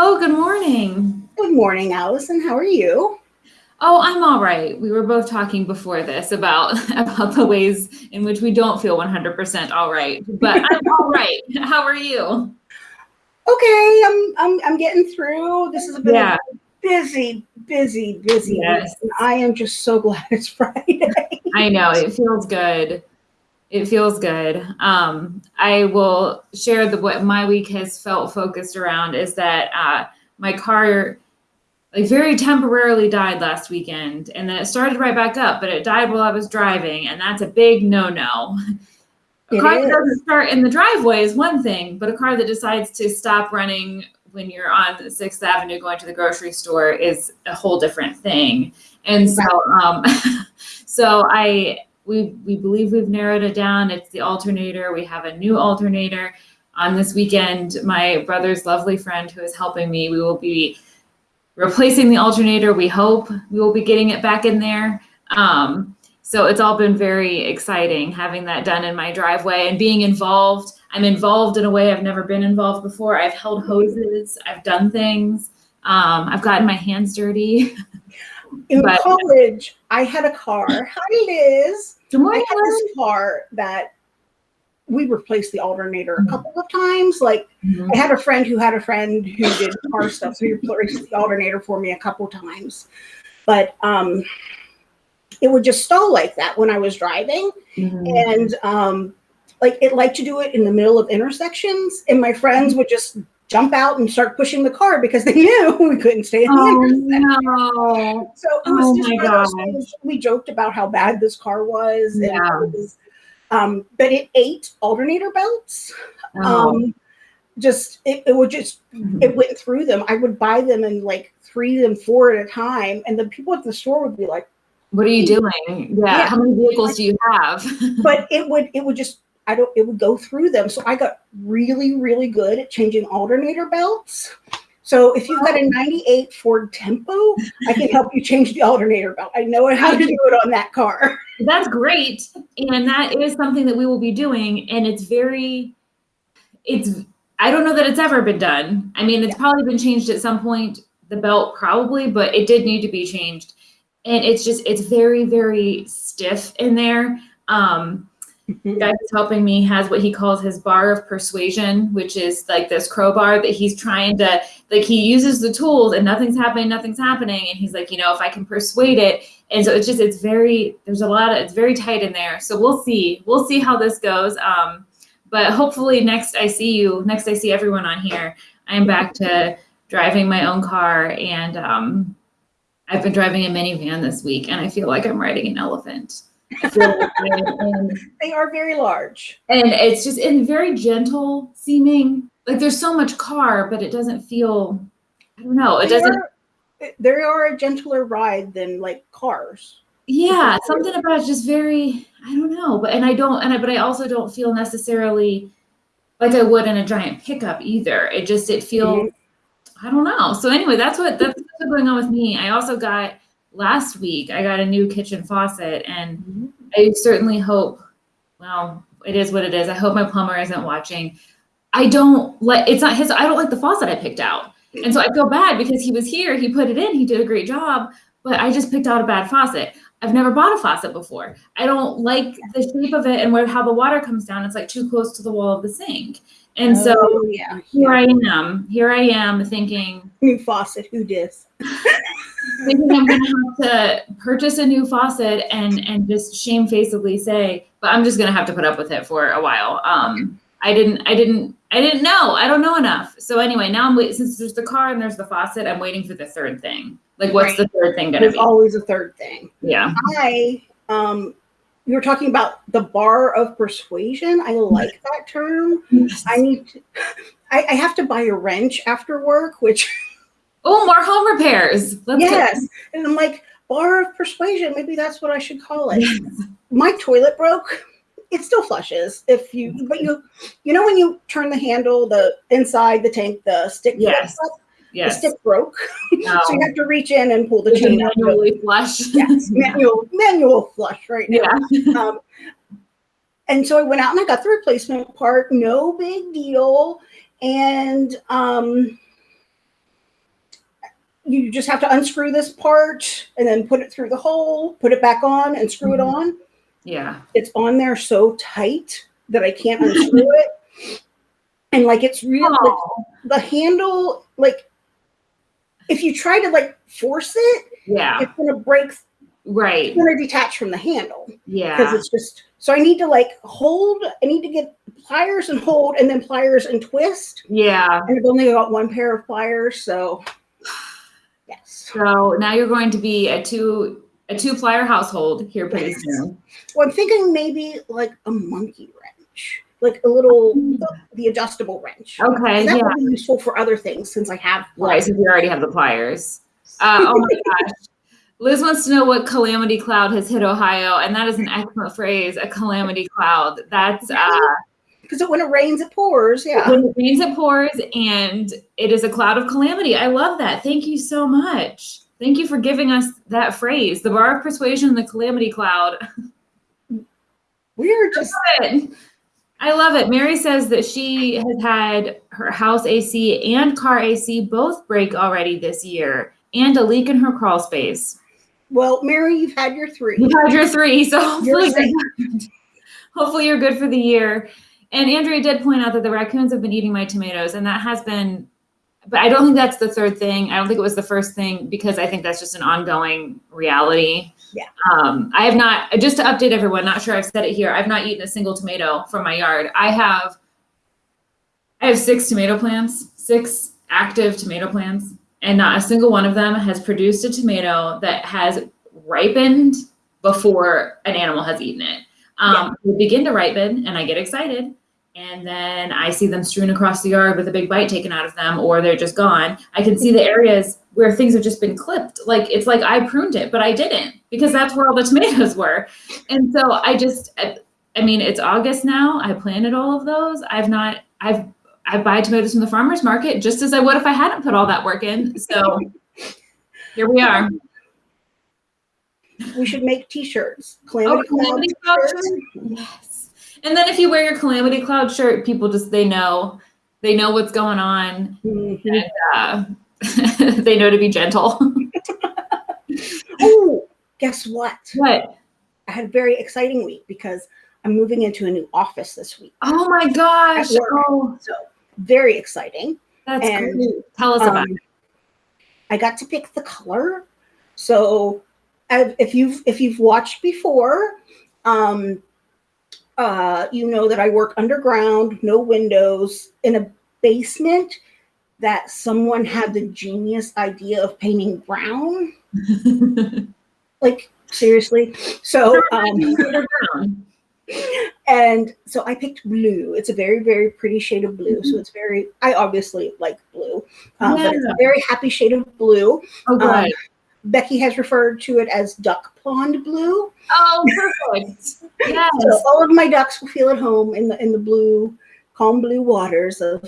Hello, good morning. Good morning, Allison. How are you? Oh, I'm all right. We were both talking before this about about the ways in which we don't feel 100% all right, but I'm all right. How are you? Okay, I'm I'm I'm getting through. This has been Yeah. a busy, busy, busy Yes. I am just so glad it's Friday. I know it feels good. It feels good. Um, I will share the what my week has felt focused around is that uh, my car like very temporarily died last weekend, and then it started right back up, but it died while I was driving, and that's a big no-no. A It car that is. doesn't start in the driveway is one thing, but a car that decides to stop running when you're on Sixth Avenue going to the grocery store is a whole different thing. And so, um, so I we we believe we've narrowed it down. It's the alternator. We have a new alternator. On this weekend, my brother's lovely friend who is helping me, we will be replacing the alternator. We hope we will be getting it back in there. Um, so it's all been very exciting having that done in my driveway and being involved. I'm involved in a way I've never been involved before. I've held hoses, I've done things, um, I've gotten my hands dirty. In But- college, I had a car. Hi, Liz. Good I had this car that we replaced the alternator a couple of times. Like Mhm. I had a friend who had a friend who did car stuff, so he replaced the alternator for me a couple times. But um, it would just stall like that when I was driving. Mhm. and um, like it liked to do it in the middle of intersections and my friends would just jump out and start pushing the car because they knew we couldn't stay in the Oh no. so it was oh just my one of those gosh. things we joked about how bad this car was and Yeah. was, um, but it ate alternator belts Oh. um, just it, it would just Mhm. it went through them i would buy them in like three and four at a time and the people at the store would be like What are you doing? Yeah. Yeah. How many vehicles do you have? but it would it would just I don't it would go through them. So I got really really good at changing alternator belts. So if you've got a 98 Ford Tempo, I can help you change the alternator belt. I know how to do it on that car. That's great. And that is something that we will be doing. And it's very, it's, I don't know that it's ever been done. I mean, it's probably been changed at some point, the belt probably, but it did need to be changed. And it's just, it's very, very stiff in there. Um, guy who's helping me has what he calls his bar of persuasion, which is like this crowbar that he's trying to like he uses the tools and nothing's happening, nothing's happening. And he's like, you know, if I can persuade it. And so it's just it's very there's a lot of it's very tight in there. So we'll see. We'll see how this goes. Um, but hopefully next I see you, next I see everyone on here, I'm back to driving my own car and um I've been driving a minivan this week and I feel like I'm riding an elephant. I feel like They are very large. and it's just in very gentle seeming. Like there's so much car but it doesn't feel i don't know it They doesn't are- eh, they are a gentler ride than like cars. yeah something about it just very i don't know but and i don't and i but i also don't feel necessarily like i would in a giant pickup either. It just it feels i don't know. So anyway that's what that's what's going on with me. I also got last week i got a new kitchen faucet and mm-hmm. I certainly hope, well, it is what it is. I hope my plumber isn't watching. I don't like, it's not his, I don't like the faucet I picked out. And so I feel bad because he was here, he put it in, he did a great job, but I just picked out a bad faucet. I've never bought a faucet before. I don't like the shape of it and where how the water comes down. It's like too close to the wall of the sink. And so Oh, yeah, here I am, here I am thinking, new faucet. Who dis? thinking I'm gonna have to purchase a new faucet and and just shamefacedly say, but I'm just gonna have to put up with it for a while. Um, I didn't, I didn't, I didn't know. I don't know enough. So anyway, now I'm waiting. Since there's the car and there's the faucet, I'm waiting for the third thing. Like, what's the third thing gonna There's be? There's always a third thing. Yeah. I um you were talking about the bar of persuasion. I like that term. I need to, I, I have to buy a wrench after work, which Oh, more home repairs. Let's yes. And I'm like, bar of persuasion, maybe that's what I should call it. My toilet broke. It still flushes if you but you you know when you turn the handle, the inside the tank, the stick Yes. flips up, the stick broke. No. so you have to reach in and pull the chain out. manually flush. Yes, manual manual flush right now. Yeah. um, and so I went out and I got the replacement part, no big deal. And um, you just have to unscrew this part and then put it through the hole, put it back on and screw it Mhm. on. Yeah. It's on there so tight that I can't unscrew it. And like it's real like, Oh, the handle, like if you try to like force it, yeah. it's gonna break, Right. it's gonna detach from the handle Yeah, because it's just so I need to like hold, I need to get pliers and hold and then pliers and twist. Yeah. And I've only got one pair of pliers, so yes. So now you're going to be a two a two plier household here pretty soon. Well, I'm thinking maybe like a monkey wrench, like a little the, the adjustable wrench. Okay. that Yeah. would be useful for other things since I have Right. So you already have the pliers. Uh, oh my gosh. Liz wants to know what calamity cloud has hit Ohio, and that is an excellent phrase. A calamity cloud. That's uh, because when it rains, it pours. Yeah. when it rains, it pours, and it is a cloud of calamity. I love that. Thank you so much. Thank you for giving us that phrase. The bar of persuasion, the calamity cloud. We're just Good. I love it. Mary says that she has had her house AC and car AC both break already this year, and a leak in her crawl space. well, Mary, you've had your three. You've had your three, so hopefully, You're hopefully, hopefully you're good for the year. And Andrea did point out that the raccoons have been eating my tomatoes, and that has been, but I don't think that's the third thing. I don't think it was the first thing because I think that's just an ongoing reality. Yeah. Um, I have not, just to update everyone, not sure I've said it here, I've not eaten a single tomato from my yard. I have, I have six tomato plants, six active tomato plants, and not a single one of them has produced a tomato that has ripened before an animal has eaten it. Um, They begin to ripen, and I get excited, and then I see them strewn across the yard with a big bite taken out of them, or they're just gone. I can see the areas where things have just been clipped. Like it's like I pruned it, but I didn't because that's where all the tomatoes were. And so I just, I, I mean, it's August now. I planted all of those. I've not, I've, I buy tomatoes from the farmer's market just as I would if I hadn't put all that work in. So here we are. We should make T-shirts. Oh, Calamity, Cloud calamity cloud shirt? Yes. And then if you wear your calamity cloud shirt, people just they know they know what's going on. Mhm. Uh, they know to be gentle. Oh, guess what? what? I had a very exciting week because I'm moving into a new office this week. Oh my gosh! Oh, So very exciting. that's And, great. Tell us about Um, I got to pick the color. So I- if you've if you've watched before, um, uh, you know that I work underground, no windows, in a basement that someone had the genius idea of painting brown. Like seriously. So um, and so I picked blue. It's a very, very pretty shade of blue. Mm-hmm. So it's very, I obviously like blue, um, but it's a very happy shade of blue. Oh, good. Um, Becky has referred to it as duck pond blue. oh, perfect. Yes. So all of my ducks will feel at home in the in the blue, calm blue waters of.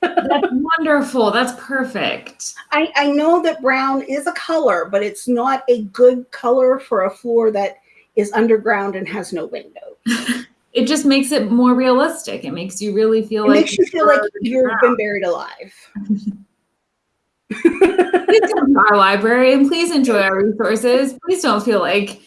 That's wonderful. That's perfect. I, I know that brown is a color, but it's not a good color for a floor that is underground and has no window. It just makes it more realistic. It makes you really feel It like makes you feel like you've been buried alive. please come to our library and please enjoy our resources. Please don't feel like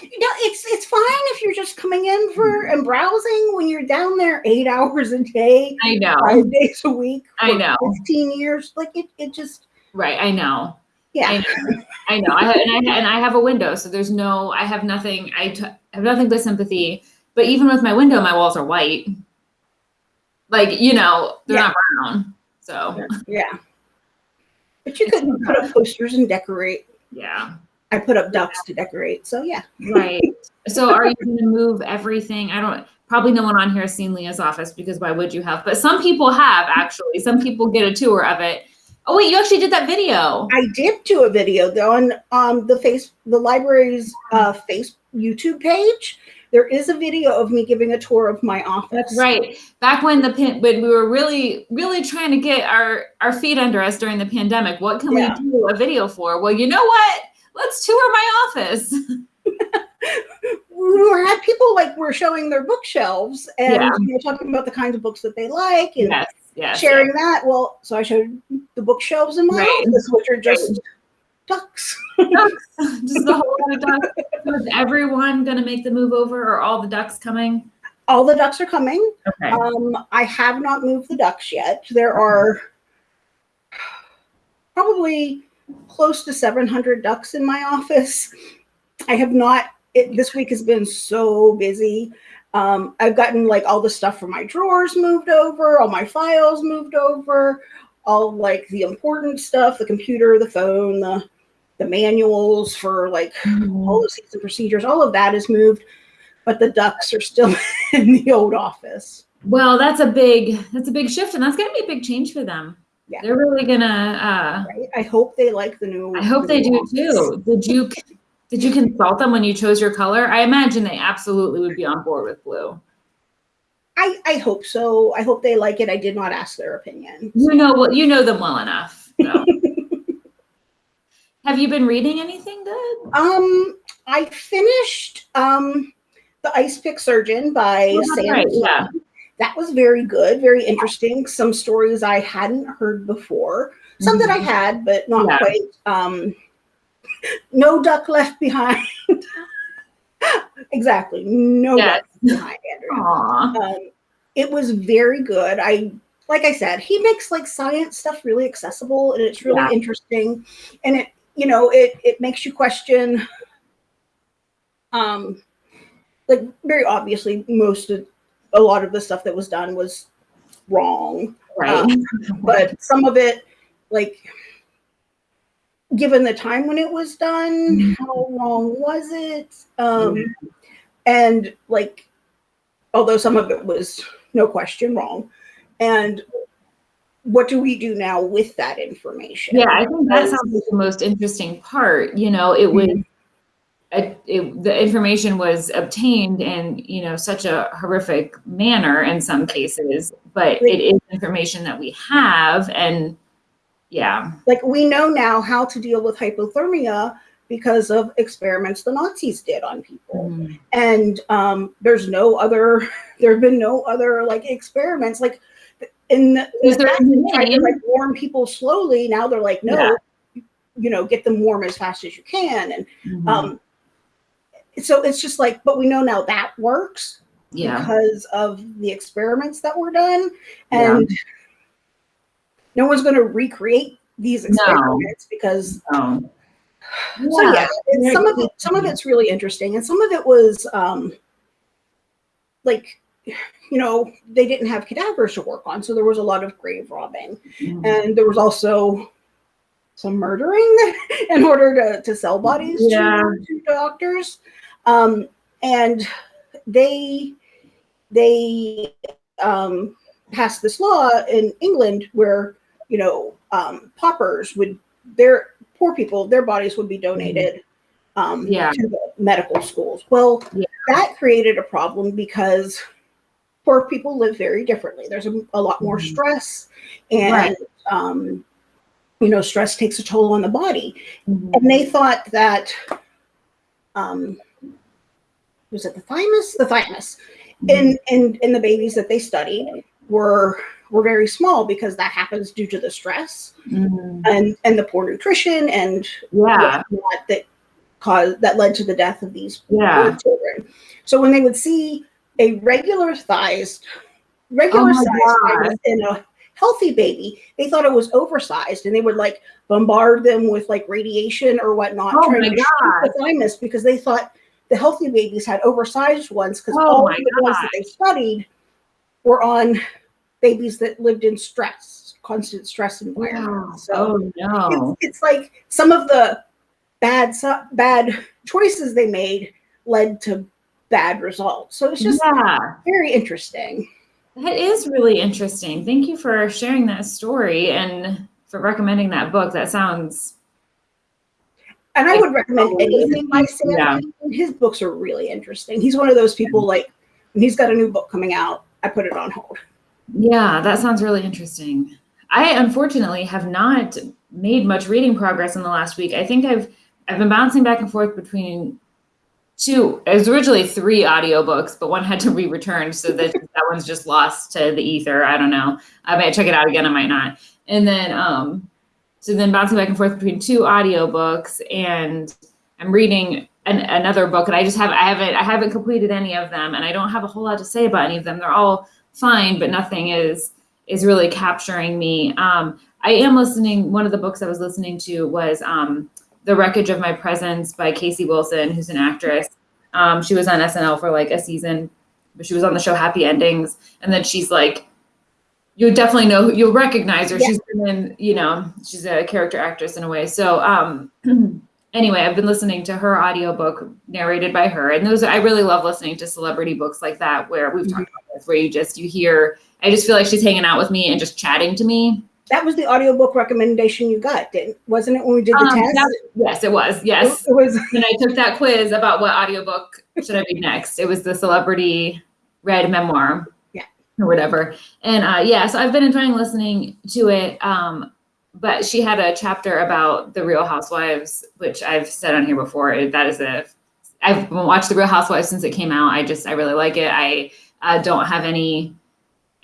You know, it's it's fine if you're just coming in for mm-hmm. and browsing when you're down there eight hours a day, I know. five days a week. I know. Fifteen years, like it, it just Right. I know. yeah. I know. I know. I have, and I and I have a window, so there's no. I have nothing. I t- have nothing but sympathy. But even with my window, my walls are white. Like you know, they're Yeah. not brown. So Yeah. But you could put up posters and decorate. yeah. I put up ducks to decorate. So yeah. Right. So are you going to move everything? I don't. Probably no one on here has seen Leah's office because why would you have? But some people have actually. Some people get a tour of it. Oh wait, you actually did that video. I did do a video though on um the face the library's uh face YouTube page. There is a video of me giving a tour of my office. That's right. Back when the pin when we were really really trying to get our our feet under us during the pandemic, what can Yeah. we do a video for? Well, you know what? Let's tour my office. we had people like were showing their bookshelves and Yeah. you know, talking about the kinds of books that they like and yes, yes. sharing that. Well, so I showed the bookshelves in my Right. office, which are just ducks. Just a whole lot of ducks. So Is everyone gonna make the move over or all the ducks coming? All the ducks are coming. Okay. Um, I have not moved the ducks yet. There are probably close to 700 ducks in my office. I have not, it, this week has been so busy. Um, I've gotten like all the stuff from my drawers moved over, all my files moved over, all like the important stuff, the computer, the phone, the, the manuals for like all the and procedures, all of that is moved, but the ducks are still in the old office. Well, that's a big, that's a big shift and that's gonna be a big change for them. Yeah. They're really gonna, Right? I hope they like the new. uh, I hope the they do office. too. Did you, did you consult them when you chose your color? I imagine they absolutely would be on board with blue. I, I hope so. I hope they like it. I did not ask their opinion. You know what, you know them well enough. so. Have you been reading anything good? Um, I finished um the Ice Pick Surgeon by Oh, Sam. right, yeah. That was very good, very interesting. Some stories I hadn't heard before. Some that I had, but not Mm-hmm. Yeah. quite. Um, no duck left behind. exactly, no Yes. duck behind. Um, it was very good. I like I said, he makes like science stuff really accessible and it's really Yeah. interesting. And it, you know, it it makes you question um like very obviously most of a lot of the stuff that was done was wrong. Right. But some of it, like given the time when it was done, Mhm. how wrong was it? Um and like although some of it was no question wrong and what do we do now with that information Yeah, I think that sounds like the most interesting part. You know, it was, it, it, the information was obtained in, you know, such a horrific manner in some cases, but it is information that we have and yeah, like we know now how to deal with hypothermia because of experiments the nazis did on people and um, there's no other there have been no other like experiments like in the, Is there back any when they tried to, like warm people slowly now they're like no Yeah. you know get them warm as fast as you can and Mhm. um so it's just like but we know now that works yeah, because of the experiments that were done. Yeah. and no one's going to recreate these experiments because so, so yeah, very some of it some of it's really interesting and some of it was um like you know they didn't have cadavers to work on so there was a lot of grave robbing. Mhm. and there was also some murdering in order to, to sell bodies to- to, doctors um, and they they um, passed this law in england where you know um, paupers would their poor people their bodies would be donated um, Yeah. to the medical schools well Yeah. that created a problem because poor people live very differently there's a, a lot more Mhm. stress and Right. um, you know stress takes a toll on the body Mhm. and they thought that um, was it the thymus? The thymus. And, and, in the babies that they studied were were very small because that happens due to the stress Mhm. and and the poor nutrition and yeah, that caused that led to the death of these yeah, children. So when they would see a regular sized, regular Oh sized thymus in a healthy baby, they thought it was oversized, and they would like bombard them with like radiation or whatnot, Oh trying my to the thymus because they thought the healthy babies had oversized ones because Oh all the ones that they studied were on babies that lived in stress, constant stress environment. So oh no, it's, it's like some of the bad bad choices they made led to bad results. So it's just yeah. very interesting. That is really interesting. Thank you for sharing that story and for recommending that book. That sounds And I would recommend anything by Sam. Yeah. His books are really interesting. He's one of those people like when he's got a new book coming out, I put it on hold. yeah, that sounds really interesting. I unfortunately have not made much reading progress in the last week. I think I've I've been bouncing back and forth between two. It was originally three audiobooks, but one had to be returned, so that that one's just lost to the ether. I don't know. I might check it out again. I might not. And then, um, so then bouncing back and forth between two audiobooks and I'm reading an, another book and I just have, I haven't, I haven't completed any of them and I don't have a whole lot to say about any of them. They're all fine, but nothing is, is really capturing me. Um, I am listening, one of the books I was listening to was, um, The Wreckage of My Presence by Casey Wilson, who's an actress. Um, she was on SNL for like a season, but she was on the show Happy Endings. And then she's like, you definitely know you'll recognize her. Yeah. She's been in, you know, she's a character actress in a way. So um anyway, I've been listening to her audiobook narrated by her. And those I really love listening to celebrity books like that where we've talked about this, where you just you hear I just feel like she's hanging out with me and just chatting to me. That was the audiobook recommendation you got, didn't wasn't it when we did the Um, test? yes, it was. Yes. It was and I took that quiz about what audiobook should I read next. It was the celebrity read memoir. Or whatever. And uh, yeah, so I've been enjoying listening to it. Um, but she had a chapter about the Real Housewives, which I've said on here before. That is a, I've watched the Real Housewives since it came out. I just, I really like it. I uh, don't have any,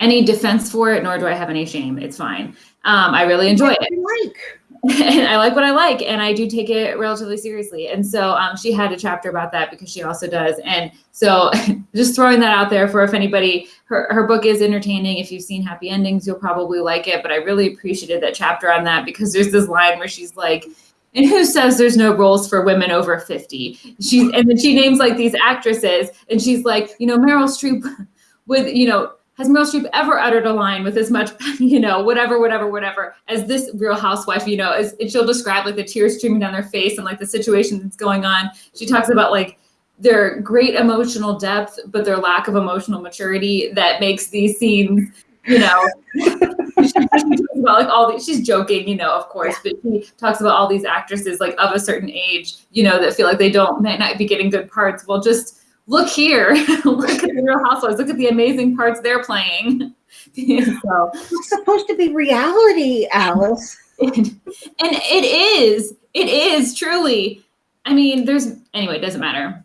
any defense for it, nor do I have any shame. It's fine. Um, I really enjoy it like. And I like what I like, and I do take it relatively seriously. And so um, she had a chapter about that because she also does. And so just throwing that out there for if anybody, her, her book is entertaining. If you've seen Happy Endings, you'll probably like it. But I really appreciated that chapter on that because there's this line where she's like, and who says there's no roles for women over 50? She's and then she names like these actresses, and she's like, you know, Meryl Streep with, you know, has Meryl Streep ever uttered a line with as much, you know, whatever, whatever, whatever, as this Real Housewife, you know, as she'll describe like the tears streaming down their face and like the situation that's going on. She talks about like their great emotional depth, but their lack of emotional maturity that makes these scenes, you know, she talks about like all these, she's joking, you know, of course, but she talks about all these actresses like of a certain age, you know, that feel like they don't, might not be getting good parts. Well, just look here, look at the Real Housewives, look at the amazing parts they're playing. so, It's supposed to be reality, Alice. and it is, it is truly. I mean, there's anyway, it doesn't matter.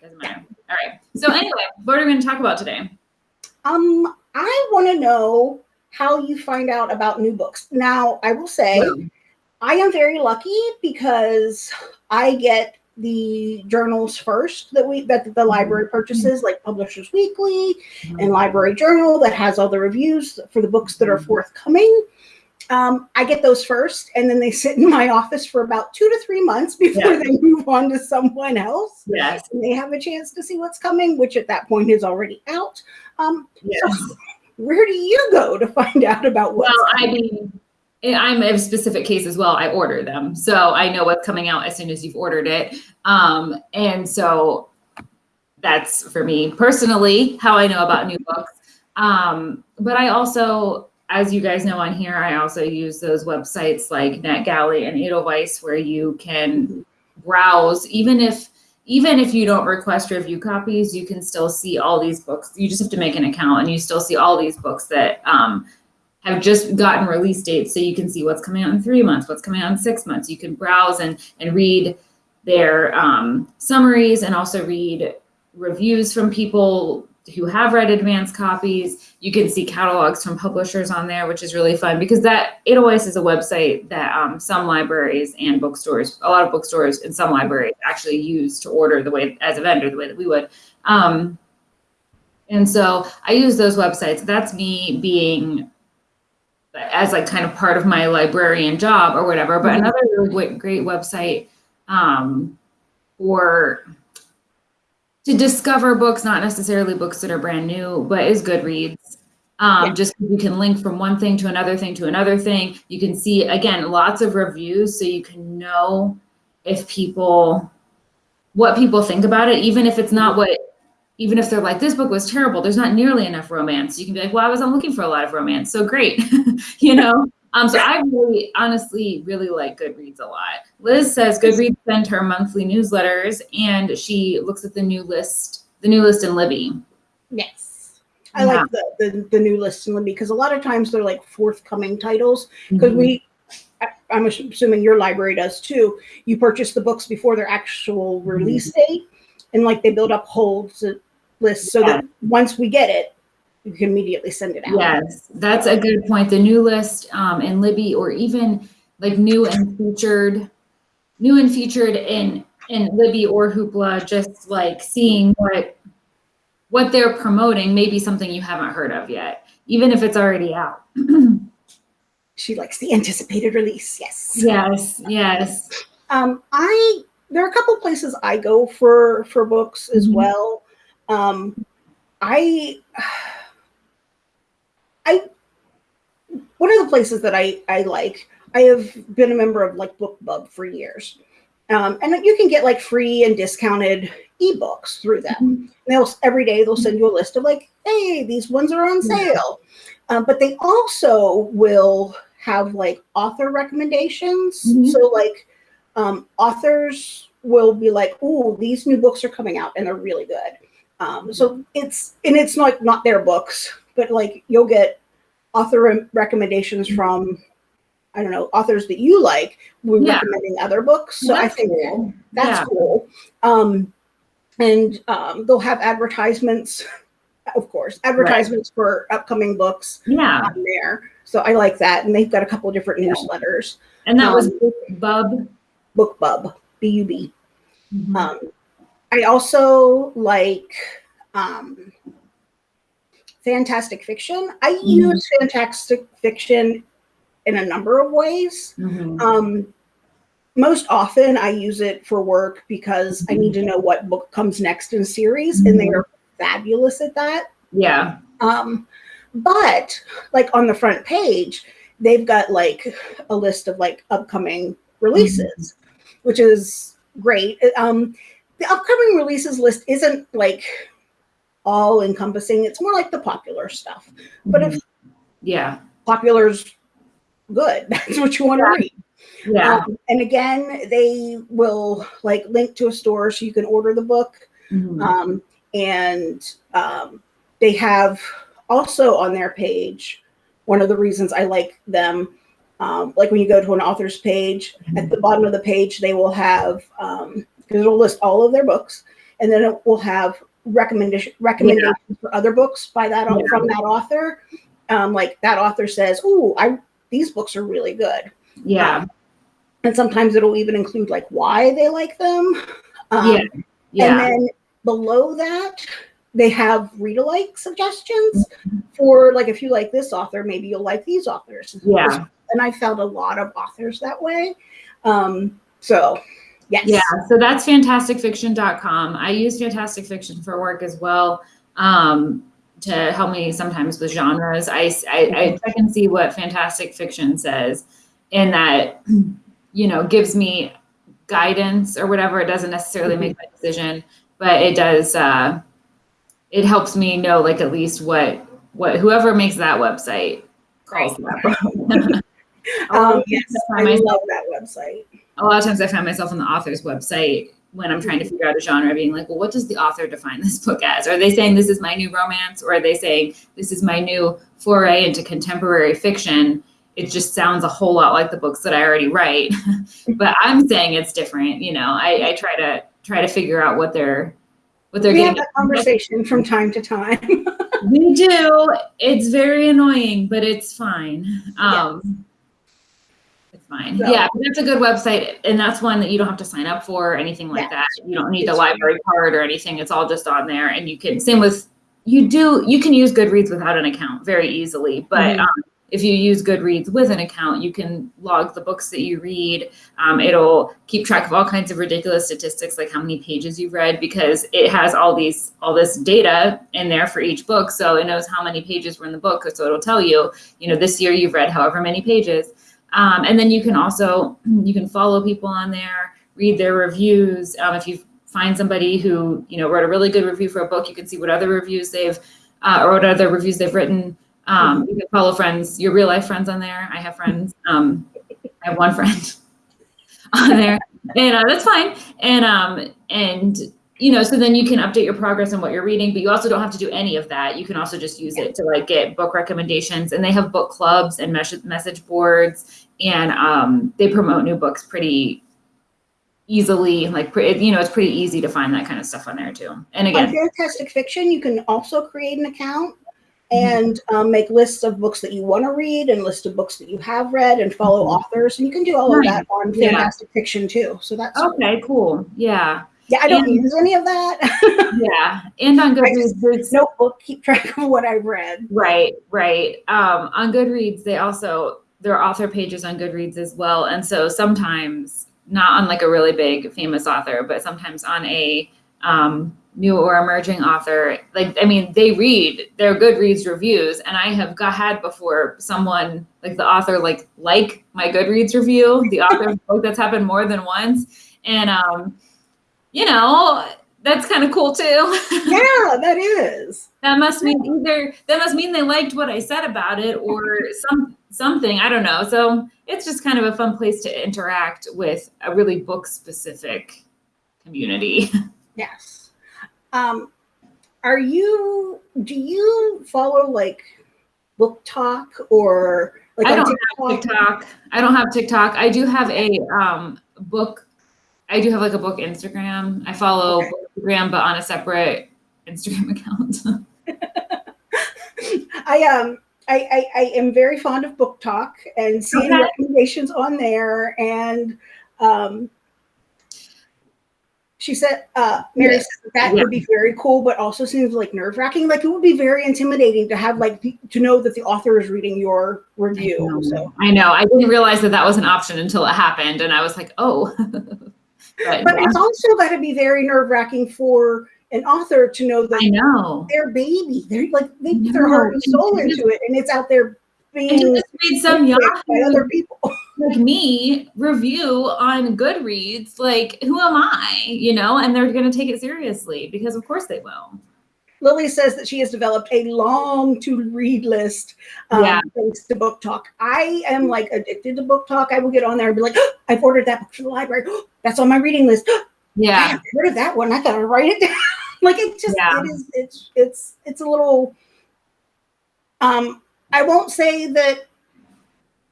Doesn't matter. All right. So anyway, what are we going to talk about today? Um, I want to know how you find out about new books. Now, I will say I am very lucky because I get the journals first that we that the library purchases, like Publishers Weekly and Library Journal, that has all the reviews for the books that are forthcoming. Um, I get those first, and then they sit in my office for about two to three months before Yeah. they move on to someone else. Yes. And they have a chance to see what's coming, which at that point is already out. Um, Yes. where do you go to find out about what's Well, I mean, I'm a specific case as well. I order them, so I know what's coming out as soon as you've ordered it. Um, and so that's for me personally how I know about new books. Um, but I also, as you guys know on here, I also use those websites like NetGalley and Edelweiss where you can browse, even if even if you don't request review copies, you can still see all these books. You just have to make an account, and you still see all these books that um, have just gotten release dates so you can see what's coming out in three months, what's coming out in six months. You can browse and, and read their um, summaries and also read reviews from people who have read advanced copies. You can see catalogs from publishers on there, which is really fun because that Edelweiss is a website that um, some libraries and bookstores, a lot of bookstores and some libraries actually use to order the way as a vendor, the way that we would. Um, and so I use those websites. That's me being as like kind of part of my librarian job or whatever. But Mhm. another really great, great website um, for to discover books, not necessarily books that are brand new, but is Goodreads. Um, Yeah. Just you can link from one thing to another thing to another thing. You can see again lots of reviews, so you can know if people what people think about it, even if it's not what even if they're like, this book was terrible, there's not nearly enough romance. You can be like, well, I wasn't looking for a lot of romance. So great. you know? Um, so I really, honestly, really like Goodreads a lot. Liz says Goodreads send her monthly newsletters and she looks at the new list, the new list in Libby. Yes. I Yeah. like the, the, the new list in Libby because a lot of times they're like forthcoming titles because we I- I'm assuming your library does too. You purchase the books before their actual release date, and like they build up holds and lists so that once we get it, you can immediately send it out. Yes, that's a good point. The new list um, in Libby, or even like new and featured, new and featured in in Libby or Hoopla, just like seeing what what they're promoting, maybe something you haven't heard of yet, even if it's already out. She likes the anticipated release. Yes. yes, yes. Um, I there are a couple places I go for for books as Mhm. well. Um, I I one of the places that I I like. I have been a member of like BookBub for years, um, and you can get like free and discounted ebooks through them. They'll every day they'll send you a list of like, hey, these ones are on Yeah. sale. Um, but they also will have like author recommendations. Mhm. So like um, authors will be like, oh, these new books are coming out and they're really good. Um, so it's and it's not not their books, but like you'll get author recommendations from I don't know authors that you like. We're Yeah. recommending other books, so I think cool. that's Yeah. cool. Um, and um, they'll have advertisements, of course, advertisements for upcoming books Yeah, on there. So I like that, and they've got a couple different newsletters. and that was Um, Bub. BookBub, B U B. Mhm. Um, I also like um, fantastic fiction. I Mhm. use fantastic fiction in a number of ways. Mhm. Um, most often, I use it for work because I need to know what book comes next in series, and they are fabulous at that. Yeah. Um, but like on the front page, they've got like a list of like upcoming releases, which is great. Um, the upcoming releases list isn't like all encompassing. It's more like the popular stuff. But if yeah, popular's good, that's what you want to Yeah. read. yeah, Um, and again, they will like link to a store so you can order the book. Mhm. Um, and um, they have also on their page one of the reasons I like them. Um, like when you go to an author's page, at the bottom of the page, they will have because it'll list all of their books, and then it will have recommendation recommendations for other books by that Yeah. from that author. Um, like that author says, "Oh, I these books are really good," yeah, and sometimes it'll even include like why they like them. Um, yeah, yeah. and then below that, they have read alike suggestions for like if you like this author, maybe you'll like these authors. Yeah. And I found a lot of authors that way. Um, so yes. Yeah, so that's fantasticfiction.com. I use fantastic fiction for work as well um, to help me sometimes with genres. I, I, I check and see what fantastic fiction says, and that, you know, gives me guidance or whatever. It doesn't necessarily make my decision, but it does, uh, it helps me know like at least what, what whoever makes that website calls that book. Um, yes, I love that website. A lot of times I find myself on the author's website when I'm trying to figure out a genre, being like, well, what does the author define this book as? Are they saying this is my new romance, or are they saying this is my new foray into contemporary fiction? It just sounds a whole lot like the books that I already write, but I'm saying it's different. You know, I, I try to try to figure out what they're what they're We have getting. that conversation from time to time. We do. It's very annoying, but it's fine. Um, It's fine. So- yeah, that's a good website, and that's one that you don't have to sign up for or anything like Yeah. that. You don't need the library card or anything. It's all just on there, and you can. Same with you do. You can use Goodreads without an account very easily, but Mhm. um, if you use Goodreads with an account, you can log the books that you read. Um, it'll keep track of all kinds of ridiculous statistics, like how many pages you've read, because it has all these all this data in there for each book. So it knows how many pages were in the book. So it'll tell you, you know, this year you've read however many pages. Um, and then you can also you can follow people on there, read their reviews. Um, if you find somebody who you know wrote a really good review for a book, you can see what other reviews they've uh, or what other reviews they've written. Um, you can follow friends, your real life friends on there. I have friends. Um, I have one friend on there, and uh, that's fine. And um, and you know, so then you can update your progress on what you're reading, but you also don't have to do any of that. You can also just use it to like get book recommendations, and they have book clubs and message message boards, and um, they promote new books pretty easily. Like, you know, it's pretty easy to find that kind of stuff on there too. And On again, Fantastic Fiction, you can also create an account and um, make lists of books that you want to read and list of books that you have read and follow Mhm. authors. And you can do all of that on Yeah. Fantastic Fiction too. So that's Okay, cool. Yeah. Yeah. I don't And- use any of that. Yeah. And on Goodreads, there's Notebook, keep track of what I've read. Right, right. Um, on Goodreads, they also there are author pages on Goodreads as well, and so sometimes not on like a really big famous author, but sometimes on a um, new or emerging author. Like I mean, they read their Goodreads reviews, and I have got had before someone like the author like like my Goodreads review, the author of the book that's happened more than once, and um, you know that's kind of cool too. Yeah, that is. That must mean either that must mean they liked what I said about it or some something. I don't know. So it's just kind of a fun place to interact with a really book specific community. Yes. Um, are you? Do you follow like BookTok or like I don't have TikTok. I don't have TikTok. I do have a um book. I do have like a book Instagram. I follow Okay. Instagram, but on a separate Instagram account. I um I, I, I am very fond of BookTok and seeing Okay. recommendations on there and um she said uh Mary Yes. said that Yeah. would be very cool but also seems like nerve wracking like it would be very intimidating to have like to know that the author is reading your review so I know. I didn't realize that that was an option until it happened, and I was like, oh. but but yeah, it's also got to be very nerve wracking for an author to know that I know. their baby they're like they put their heart and soul into it and it's out there being to just read some picked by other people like me review on Goodreads, like who am I? You know, and they're gonna take it seriously because of course they will. Lily says that she has developed a long to read list um, Yeah. thanks to BookTok. I am like addicted to BookTok. I will get on there and be like, I've ordered that book from the library. That's on my reading list. I Yeah. haven't heard of that one. I gotta write it down. like it just Yeah. it is it's it's it's a little um I won't say that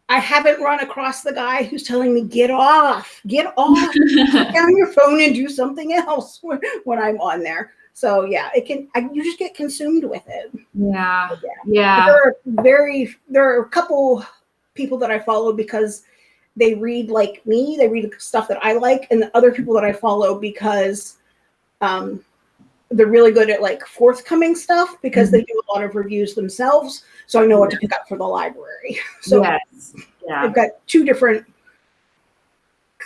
I haven't run across the guy who's telling me get off, get off, put down your phone and do something else when, when I'm on there. So yeah, it can. I, you just get consumed with it. yeah. But Yeah. There are very. There are a couple people that I follow because they read like me. They read stuff that I like, and the other people that I follow because um, they're really good at like forthcoming stuff because they do a lot of reviews themselves. So I know what to pick up for the library. So yes. Yeah. I've got two different.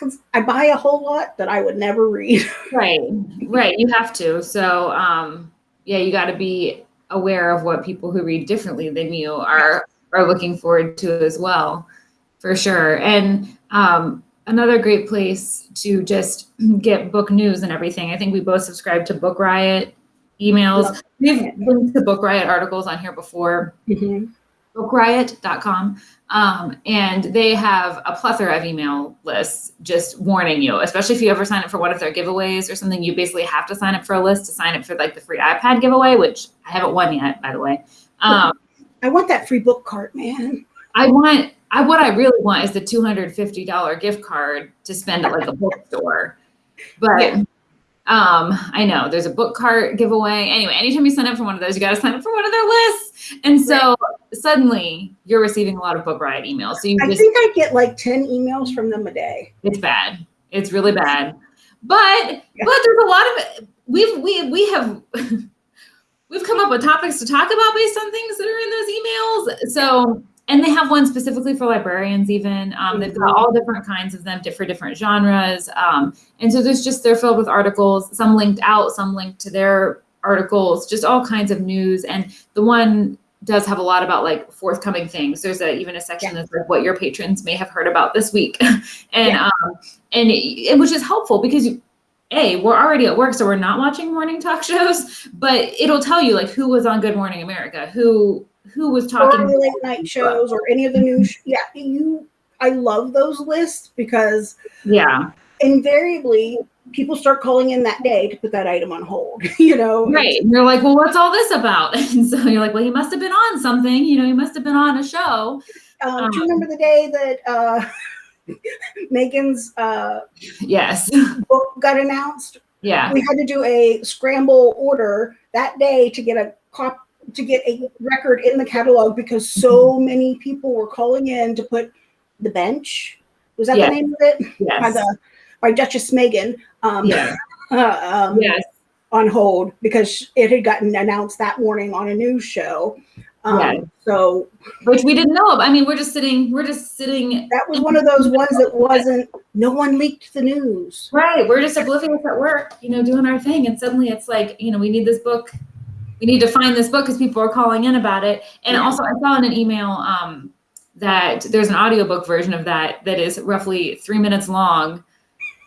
Because I buy a whole lot that I would never read. Right. Right. You have to. So um yeah, you gotta be aware of what people who read differently than you are are looking forward to as well. For sure. And um another great place to just get book news and everything. I think we both subscribe to Book Riot emails. We've linked to Book Riot articles on here before. bookriot.com um, and they have a plethora of email lists just warning you especially if you ever sign up for one of their giveaways or something you basically have to sign up for a list to sign up for like the free ipad giveaway which i haven't won yet by the way um, I want that free book cart, man. i want i what i really want is the $250 gift card to spend at like a bookstore but Yeah. Um i know there's a book cart giveaway. Anyway anytime you sign up for one of those you got to sign up for one of their lists. And so suddenly you're receiving a lot of book riot emails so you I just think I get like 10 emails from them a day. it's bad. It's really bad. But Yeah. but there's a lot of we've we we have we've come up with topics to talk about based on things that are in those emails. So and they have one specifically for librarians even. Um, they've got all different kinds of them for different genres. Um, and so there's just they're filled with articles some linked out some linked to their articles just all kinds of news. And the one does have a lot about like forthcoming things. There's a even a section that's like what your patrons may have heard about this week. And Yeah. um and it, it- which is helpful because you, a we're already at work so we're not watching morning talk shows but it'll tell you like who was on good morning america who who was talking Or late night shows or any of the news. Yeah, you. I love those lists because yeah invariably people start calling in that day to put that item on hold. You know, right and you're like well what's all this about and so you're like well he must have been on something you know he must have been on a show Um, do you remember the day that uh, Meghan's uh, yes book got announced? yeah We had to do a scramble order that day to get a cop to get a record in the catalog because so many people were calling in to put the bench. Was that Yes. the name of it? By the by Duchess Meghan. Um, Yes. uh, um, Yes. on hold because it had gotten announced that morning on a news show. Um, Right. So Which we didn't know. of. I mean, we're just sitting, we're just sitting that was one of those ones that wasn't. No one leaked the news. Right. We're just oblivious at work, you know, doing our thing. And suddenly it's like, you know, we need this book. We need to find this book because people are calling in about it. And also I saw in an email um, that there's an audiobook version of that that is roughly three minutes long.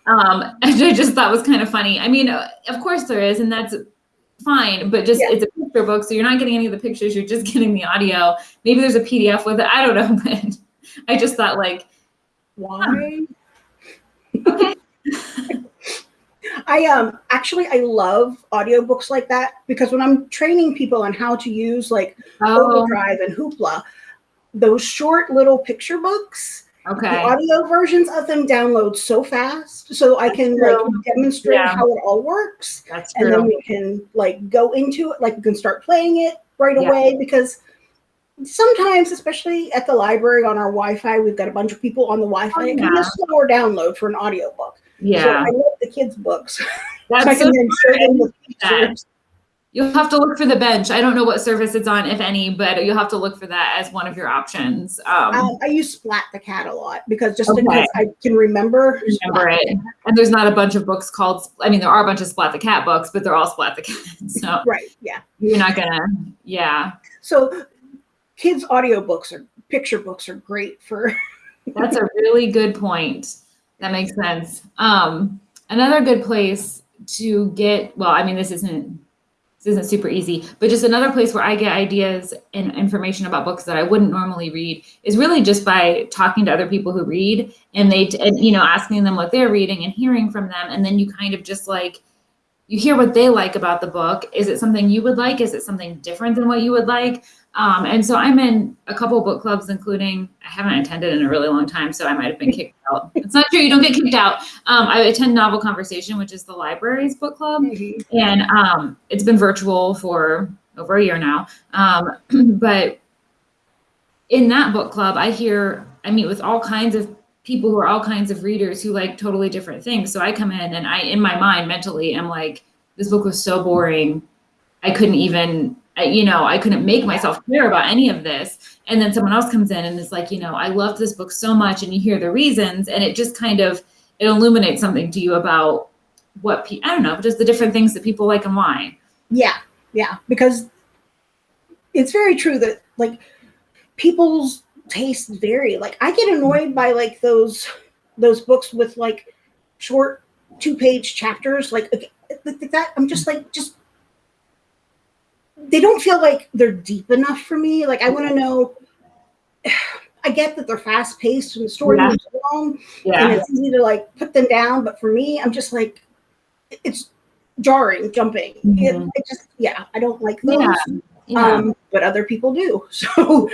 Um, and I just thought was kind of funny. I mean, uh, of course there is, and that's fine, but just Yeah. it's a picture book. So you're not getting any of the pictures. You're just getting the audio. Maybe there's a PDF with it. I don't know, but I just thought like, Why? okay, I um actually I love audiobooks like that because when I'm training people on how to use like oh, Overdrive and Hoopla, those short little picture books, the okay. audio versions of them download so fast, so I can like demonstrate Yeah. how it all works, That's and then we can like go into it, like we can start playing it right Yeah. away because. Sometimes, especially at the library on our Wi-Fi, we've got a bunch of people on the Wi-Fi. Oh, It can be a slower download for an audiobook. So Yeah. I love the kids' books. That's so that. You'll have to look for the bench. I don't know what service it's on, if any, but you'll have to look for that as one of your options. Um, Um, I use Splat the Cat a lot because just Okay. because I can remember. remember Splat. it. And there's not a bunch of books called, I mean, there are a bunch of Splat the Cat books, but they're all Splat the Cat. So Right. Yeah. you're not gonna, yeah. So kids' audiobooks or picture books are great for. That's a really good point. That makes sense. Um, another good place to get, well, I mean, this isn't this isn't super easy, but just another place where I get ideas and information about books that I wouldn't normally read is really just by talking to other people who read and they and you know asking them what they're reading and hearing from them and then you kind of just like you hear what they like about the book. Is it something you would like? Is it something different than what you would like? Um, and so I'm in a couple book clubs, including I haven't attended in a really long time, so I might have been kicked out. It's not true; you don't get kicked out. Um, I attend Novel Conversation, which is the library's book club, and um, it's been virtual for over a year now. Um, but in that book club, I hear I meet with all kinds of people who are all kinds of readers who like totally different things. So I come in and I, in my mind, mentally, am like, this book was so boring. I couldn't even, You know, I couldn't make myself clear about any of this. And then someone else comes in and is like, you know, I loved this book so much, and you hear the reasons, and it just kind of it illuminates something to you about what pe- I don't know, just the different things that people like and why. Yeah. Yeah. Because it's very true that like people's tastes vary. Like I get annoyed by like those those books with like short two page chapters. Like that, I'm just like just they don't feel like they're deep enough for me. Like I want to know. I get that they're fast paced and the story Yeah. moves along, and Yeah, it's easy to like put them down. But for me, I'm just like, it's jarring, jumping. It, Mhm. it just, yeah, I don't like those. yeah, yeah. Um, but other people do. So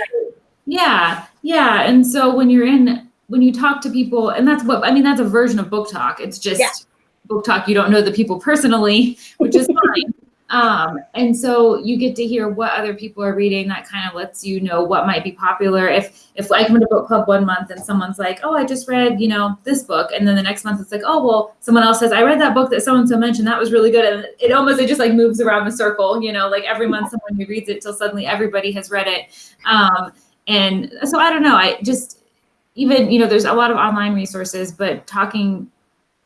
Yeah, yeah. And so when you're in, when you talk to people, and that's what I mean, that's a version of BookTok. It's just BookTok. You don't know the people personally, which is fine. Um, and so you get to hear what other people are reading. That kind of lets you know what might be popular. If if I come to book club one month and someone's like, "Oh, I just read, you know, this book," and then the next month it's like, "Oh, well," someone else says, "I read that book that so and so mentioned. That was really good." And it almost it just like moves around the circle. You know, like every month someone who reads it till suddenly everybody has read it. Um, and so I don't know. I just even you know there's a lot of online resources, but talking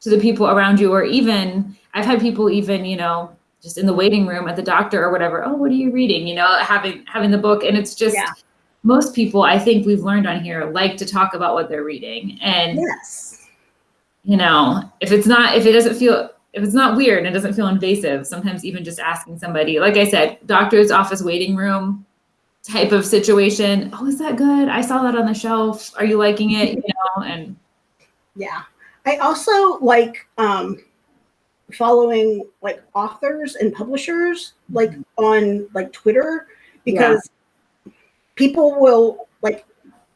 to the people around you, or even I've had people even you know just in the waiting room at the doctor or whatever. Oh, what are you reading? You know, having having the book, and it's just Yeah. most people I think we've learned on here like to talk about what they're reading, and yes. you know if it's not if it doesn't feel if it's not weird and it doesn't feel invasive sometimes even just asking somebody like i said doctor's office waiting room type of situation oh is that good i saw that on the shelf are you liking it you know and Yeah. I also like um following like authors and publishers like on like Twitter because people will like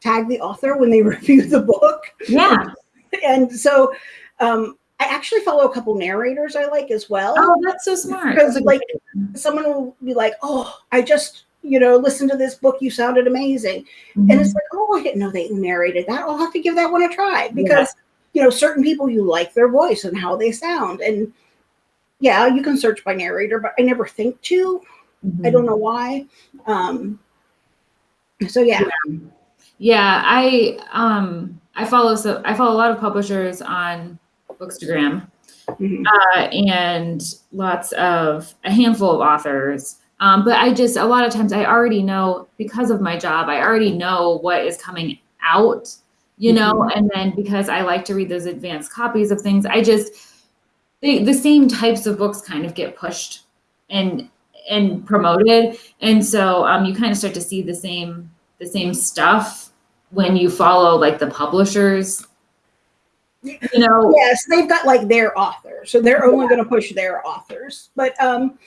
tag the author when they review the book. yeah And so um I actually follow a couple narrators I like as well. oh that's so smart because like someone will be like, "Oh, I just you know, listen to this book. You sounded amazing. Mm-hmm. And it's like, oh, I didn't know they narrated that. I'll have to give that one a try because, you know, certain people you like their voice and how they sound. And yeah, you can search by narrator, but I never think to. Mhm. I don't know why. Um, so yeah. Yeah, I um I follow so I follow a lot of publishers on Bookstagram. Mhm. uh, and lots of a handful of authors. Um, but I just a lot of times I already know because of my job, I already know what is coming out, you know, and then because I like to read those advanced copies of things, I just they, the same types of books kind of get pushed and and promoted, and so um, you kind of start to see the same the same stuff when you follow like the publishers. You know, Yes, they've got like their authors, so they're only going to push their authors. But um,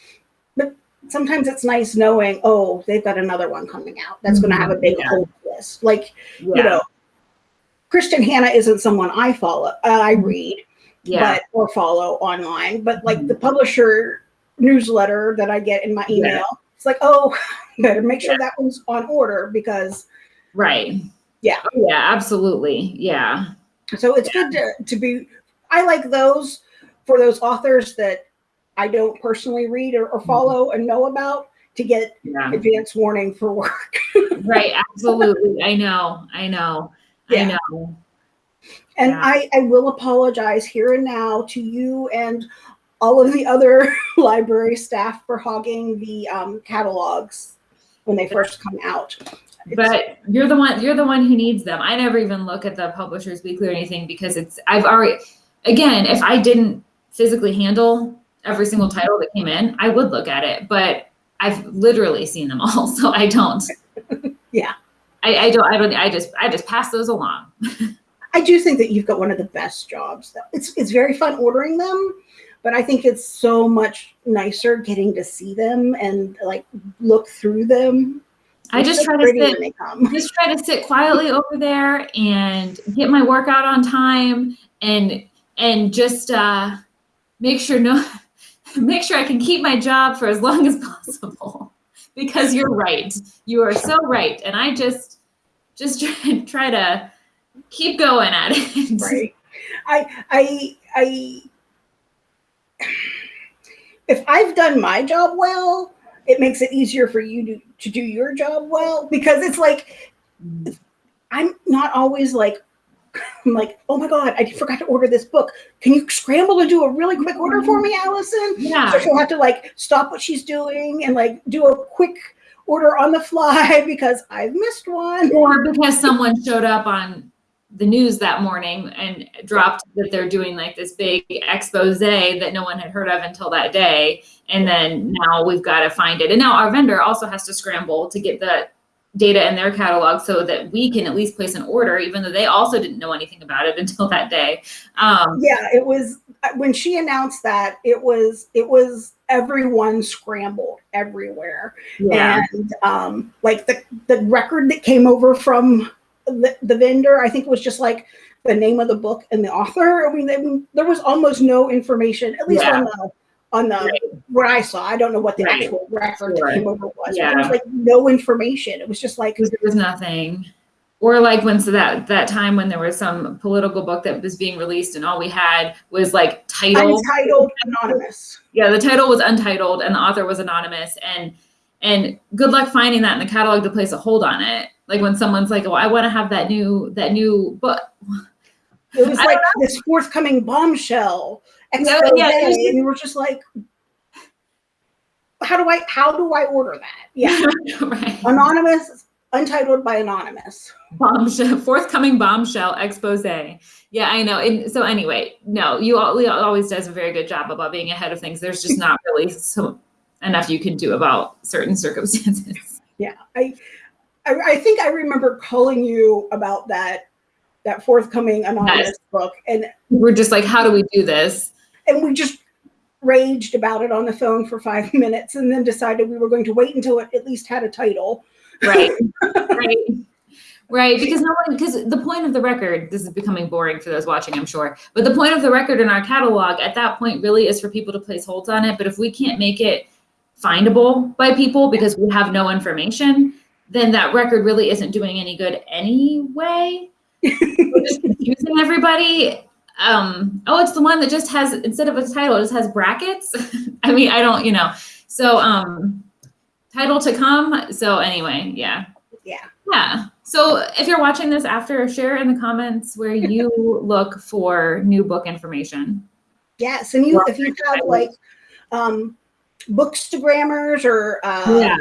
but sometimes it's nice knowing, oh, they've got another one coming out that's going to have a big Yeah. whole list. Like you know, Kristin Hannah isn't someone I follow, uh, I read, yeah. but or follow online. But like the publisher newsletter that I get in my Yeah. email, it's like, oh, better make sure that one's on order because Right. Yeah. Oh, yeah, absolutely. Yeah. So it's good to, to be, I like those for those authors that I don't personally read or, or Mm-hmm. follow and know about to get Yeah. advance warning for work. Right. Absolutely. I know. I know. I know. And Yeah. I, I will apologize here and now to you and all of the other library staff for hogging the um, catalogs when they first come out. It's- But you're the one you're the one who needs them. I never even look at the publishers weekly or anything because it's I've already again, if I didn't physically handle every single title that came in, I would look at it. But I've literally seen them all, so I don't. Yeah. I, I don't I don't I just I just pass those along. I do think that you've got one of the best jobs. Though. It's it's very fun ordering them, but I think it's so much nicer getting to see them and like look through them. I just so try to sit when they come. just try to sit quietly over there and get my workout on time and and just uh make sure no make sure I can keep my job for as long as possible because you're right you are so right and I just just try, try to keep going at it. Right. I i i if i've done my job well it makes it easier for you to, to do your job well because it's like i'm not always like i'm like oh my god i forgot to order this book. Can you scramble and do a really quick order for me allison? Yeah. So she'll have to like stop what she's doing and like do a quick order on the fly because i've missed one. Or because someone showed up on the news that morning and dropped that they're doing like this big expose that no one had heard of until that day. And then now we've got to find it. And now our vendor also has to scramble to get the data in their catalog so that we can at least place an order even though they also didn't know anything about it until that day. Um, yeah it was when she announced that it was it was everyone scrambled everywhere. Yeah. And um like the the record that came over from the, the vendor i think it was just like the name of the book and the author. I mean they, there was almost no information at least Yeah. on the on the Right. what i saw. I don't know what the Right. actual record that came over was Yeah. there was like no information. It was just like there was nothing. Or like when so that that time when there was some political book that was being released and all we had was like title untitled anonymous. Yeah the title was untitled and the author was anonymous. And and good luck finding that in the catalog to place a hold on it like when someone's like oh i want to have that new that new book. It was like this forthcoming bombshell. Yeah, expose, yeah, and you were just like, "How do I? How do I order that?" Yeah, right. Anonymous, untitled by anonymous. bombshell forthcoming bombshell expose. Yeah i know. And so anyway no you al- Leo always does a very good job about being ahead of things. There's just not really so enough you can do about certain circumstances. Yeah, I, I, I think I remember calling you about that that forthcoming anonymous Yes. book, and we're just like how do we do this and we just raged about it on the phone for five minutes, and then decided we were going to wait until it at least had a title. right right right because no one because the point of the record this is becoming boring for those watching i'm sure but the point of the record in our catalog at that point really is for people to place holds on it but if we can't make it findable by people because we have no information, then that record really isn't doing any good anyway. We're just confusing everybody. Um, oh, it's the one that just has instead of a title, it just has brackets. I mean, I don't, you know. So um title to come. So anyway, yeah. Yeah. Yeah. So if you're watching this after, share in the comments where you look for new book information. Yes, and you if you have like um bookstagrammers or uh Yeah.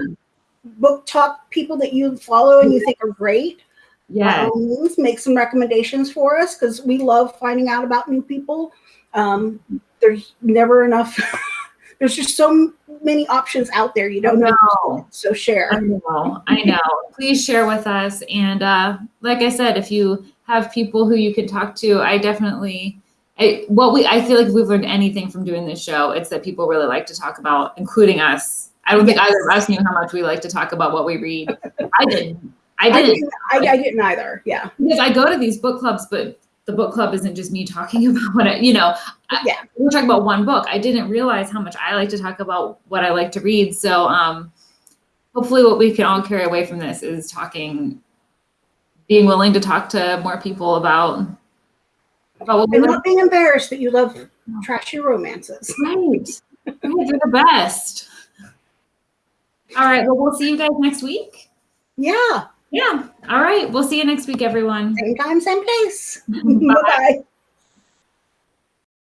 Book talk people that you follow and you think are great, Yeah. means, make some recommendations for us because we love finding out about new people. Um, there's never enough. there's just so many options out there. You don't know. No. So share. I know, I know. Please share with us. And uh, like I said, if you have people who you can talk to, I definitely, I, what we, I feel like if we've learned anything from doing this show, it's that people really like to talk about, including us. I don't think either of us knew how much we like to talk about what we read. I didn't. I I didn't. didn't, I, I didn't either. Yeah. Because I go to these book clubs, but the book club isn't just me talking about what I, you know, I- Yeah. we're talking about one book. I didn't realize how much I like to talk about what I like to read. So, um, hopefully what we can all carry away from this is talking, being willing to talk to more people about, about what we And not being embarrassed that you love trashy romances. Right. Right, You're the best. All right. Well, we'll see you guys next week. Yeah. Yeah. All right. We'll see you next week, everyone. Same time, same place. Bye. Bye.